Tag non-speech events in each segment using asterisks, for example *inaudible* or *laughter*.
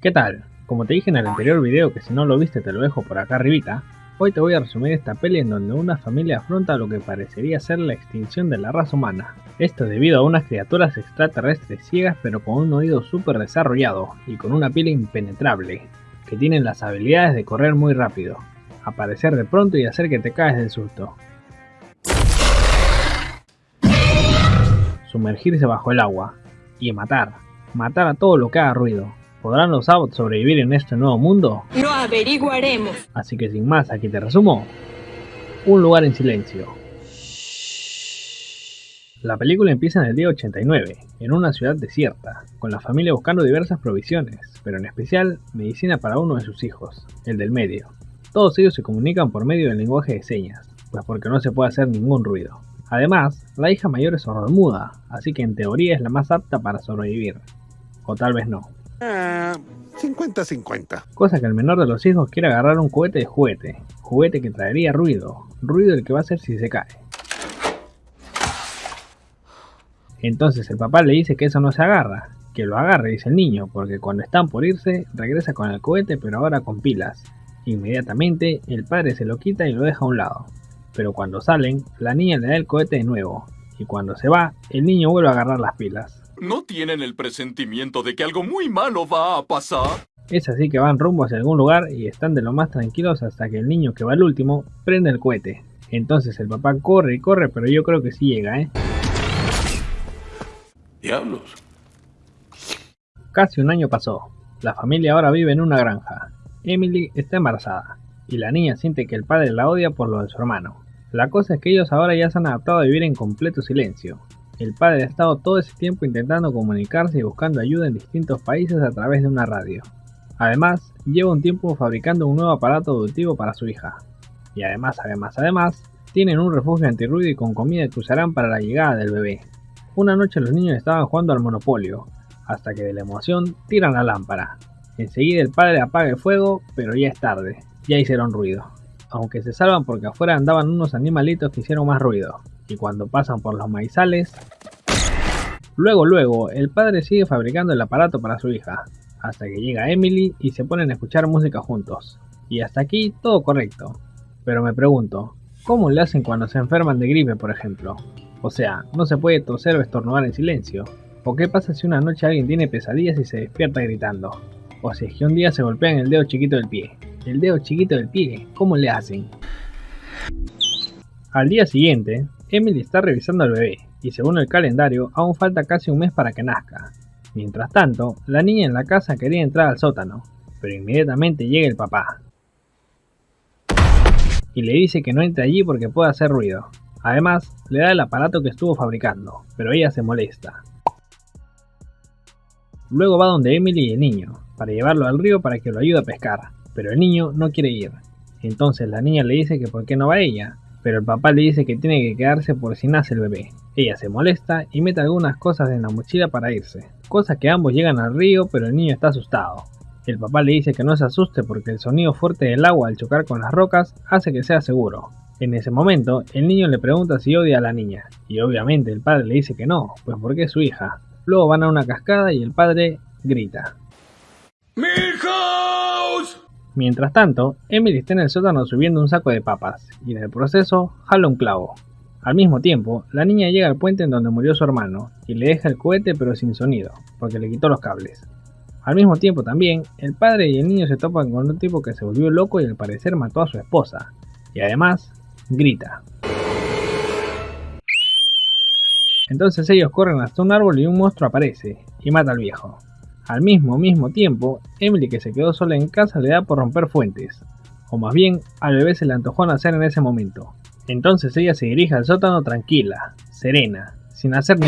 ¿Qué tal? Como te dije en el anterior video que si no lo viste te lo dejo por acá arribita, hoy te voy a resumir esta peli en donde una familia afronta lo que parecería ser la extinción de la raza humana. Esto debido a unas criaturas extraterrestres ciegas pero con un oído súper desarrollado y con una piel impenetrable, que tienen las habilidades de correr muy rápido, aparecer de pronto y hacer que te caes del susto. Sumergirse bajo el agua y matar, matar a todo lo que haga ruido. ¿Podrán los Abots sobrevivir en este nuevo mundo? Lo averiguaremos. Así que sin más, aquí te resumo. Un lugar en silencio. La película empieza en el día 89, en una ciudad desierta, con la familia buscando diversas provisiones, pero en especial medicina para uno de sus hijos, el del medio. Todos ellos se comunican por medio del lenguaje de señas, pues porque no se puede hacer ningún ruido. Además, la hija mayor es sordomuda, así que en teoría es la más apta para sobrevivir. O tal vez no. 50-50. Cosa que el menor de los hijos quiere agarrar un cohete de juguete, juguete que traería ruido, ruido el que va a hacer si se cae. Entonces el papá le dice que eso no se agarra, que lo agarre, dice el niño, porque cuando están por irse, regresa con el cohete pero ahora con pilas. Inmediatamente el padre se lo quita y lo deja a un lado. Pero cuando salen, la niña le da el cohete de nuevo, y cuando se va, el niño vuelve a agarrar las pilas. ¿No tienen el presentimiento de que algo muy malo va a pasar? Es así que van rumbo hacia algún lugar y están de lo más tranquilos hasta que el niño que va al último prende el cohete. Entonces el papá corre y corre, pero yo creo que sí llega, ¿eh? Diablos. Casi un año pasó. La familia ahora vive en una granja. Emily está embarazada y la niña siente que el padre la odia por lo de su hermano. La cosa es que ellos ahora ya se han adaptado a vivir en completo silencio. El padre ha estado todo ese tiempo intentando comunicarse y buscando ayuda en distintos países a través de una radio. Además, lleva un tiempo fabricando un nuevo aparato auditivo para su hija. Y además, además, además, tienen un refugio antirruido y con comida que usarán para la llegada del bebé. Una noche los niños estaban jugando al monopolio, hasta que de la emoción tiran la lámpara. Enseguida el padre apaga el fuego, pero ya es tarde, ya hicieron ruido. Aunque se salvan porque afuera andaban unos animalitos que hicieron más ruido, y cuando pasan por los maizales... Luego, luego, el padre sigue fabricando el aparato para su hija, hasta que llega Emily y se ponen a escuchar música juntos. Y hasta aquí todo correcto. Pero me pregunto, ¿cómo le hacen cuando se enferman de gripe, por ejemplo? O sea, no se puede toser o estornudar en silencio. ¿O qué pasa si una noche alguien tiene pesadillas y se despierta gritando? O si es que un día se golpean el dedo chiquito del pie. El dedo chiquito del pie, ¿cómo le hacen? Al día siguiente, Emily está revisando al bebé, y según el calendario, aún falta casi un mes para que nazca. Mientras tanto, la niña en la casa quería entrar al sótano, pero inmediatamente llega el papá. Y le dice que no entre allí porque puede hacer ruido. Además, le da el aparato que estuvo fabricando, pero ella se molesta. Luego va donde Emily y el niño, para llevarlo al río para que lo ayude a pescar, pero el niño no quiere ir. Entonces la niña le dice que por qué no va ella, pero el papá le dice que tiene que quedarse por si nace el bebé. Ella se molesta y mete algunas cosas en la mochila para irse, cosa que ambos llegan al río pero el niño está asustado. El papá le dice que no se asuste porque el sonido fuerte del agua al chocar con las rocas hace que sea seguro. En ese momento, el niño le pregunta si odia a la niña, y obviamente el padre le dice que no, pues porque es su hija. Luego van a una cascada y el padre grita. ¡Milhouse! Mientras tanto, Emily está en el sótano subiendo un saco de papas, y en el proceso jala un clavo. Al mismo tiempo, la niña llega al puente en donde murió su hermano, y le deja el cohete pero sin sonido, porque le quitó los cables. Al mismo tiempo también, el padre y el niño se topan con un tipo que se volvió loco y al parecer mató a su esposa, y además grita. Entonces ellos corren hasta un árbol y un monstruo aparece y mata al viejo. Al mismo mismo tiempo, Emily que se quedó sola en casa le da por romper fuentes, o más bien al bebé se le antojó nacer en ese momento. Entonces ella se dirige al sótano tranquila, serena, sin hacer ni...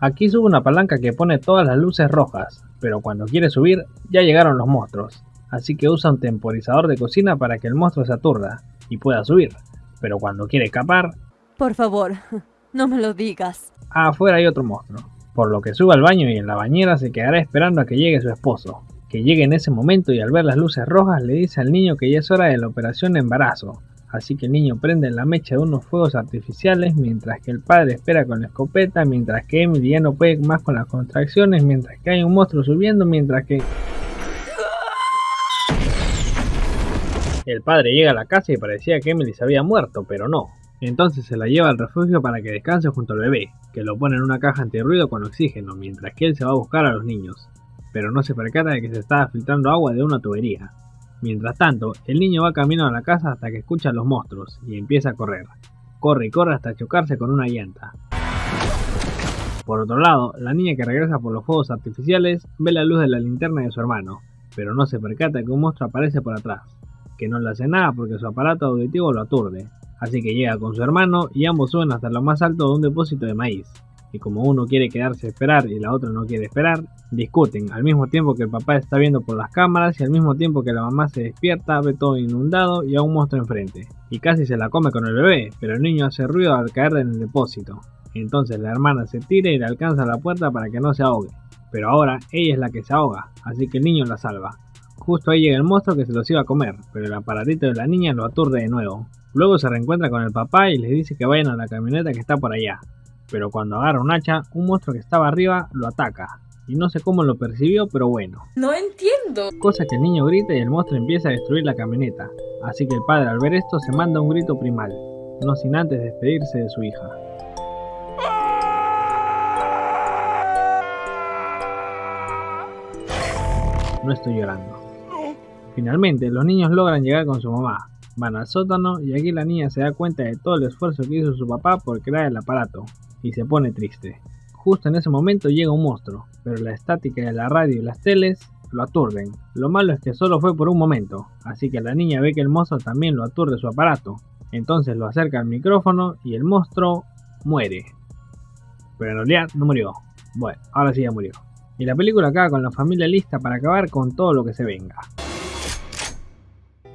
Aquí sube una palanca que pone todas las luces rojas, pero cuando quiere subir ya llegaron los monstruos, así que usa un temporizador de cocina para que el monstruo se aturda y pueda subir, pero cuando quiere escapar... Por favor, *laughs* no me lo digas. Afuera hay otro monstruo, por lo que sube al baño y en la bañera se quedará esperando a que llegue su esposo, que llegue en ese momento y al ver las luces rojas le dice al niño que ya es hora de la operación de embarazo, Así que el niño prende la mecha de unos fuegos artificiales mientras que el padre espera con la escopeta, mientras que Emily ya no puede más con las contracciones, mientras que hay un monstruo subiendo, mientras que... El padre llega a la casa y parecía que Emily se había muerto, pero no. Entonces se la lleva al refugio para que descanse junto al bebé, que lo pone en una caja antirruido con oxígeno, mientras que él se va a buscar a los niños. Pero no se percata de que se estaba filtrando agua de una tubería. Mientras tanto, el niño va camino a la casa hasta que escucha a los monstruos y empieza a correr. Corre y corre hasta chocarse con una llanta. Por otro lado, la niña que regresa por los fuegos artificiales ve la luz de la linterna de su hermano, pero no se percata que un monstruo aparece por atrás, que no le hace nada porque su aparato auditivo lo aturde, así que llega con su hermano y ambos suben hasta lo más alto de un depósito de maíz, y como uno quiere quedarse a esperar y la otra no quiere esperar, discuten al mismo tiempo que el papá está viendo por las cámaras y al mismo tiempo que la mamá se despierta, ve todo inundado y a un monstruo enfrente, y casi se la come con el bebé, pero el niño hace ruido al caer en el depósito. Entonces la hermana se tira y le alcanza la puerta para que no se ahogue, pero ahora ella es la que se ahoga, así que el niño la salva. Justo ahí llega el monstruo que se los iba a comer, pero el aparatito de la niña lo aturde de nuevo. Luego se reencuentra con el papá y les dice que vayan a la camioneta que está por allá, pero cuando agarra un hacha, un monstruo que estaba arriba lo ataca. Y no sé cómo lo percibió, pero bueno. No entiendo. Cosa que el niño grita y el monstruo empieza a destruir la camioneta. Así que el padre al ver esto se manda un grito primal, no sin antes despedirse de su hija. No estoy llorando. Finalmente, los niños logran llegar con su mamá. Van al sótano y aquí la niña se da cuenta de todo el esfuerzo que hizo su papá por crear el aparato, y se pone triste. Justo en ese momento llega un monstruo, pero la estática de la radio y las teles lo aturden. Lo malo es que solo fue por un momento, así que la niña ve que el monstruo también lo aturde su aparato. Entonces lo acerca al micrófono y el monstruo muere. Pero en realidad no murió. Bueno, ahora sí ya murió. Y la película acaba con la familia lista para acabar con todo lo que se venga.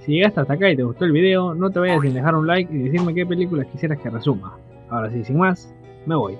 Si llegaste hasta acá y te gustó el video, no te vayas sin dejar un like y decirme qué películas quisieras que resuma. Ahora sí, sin más, me voy.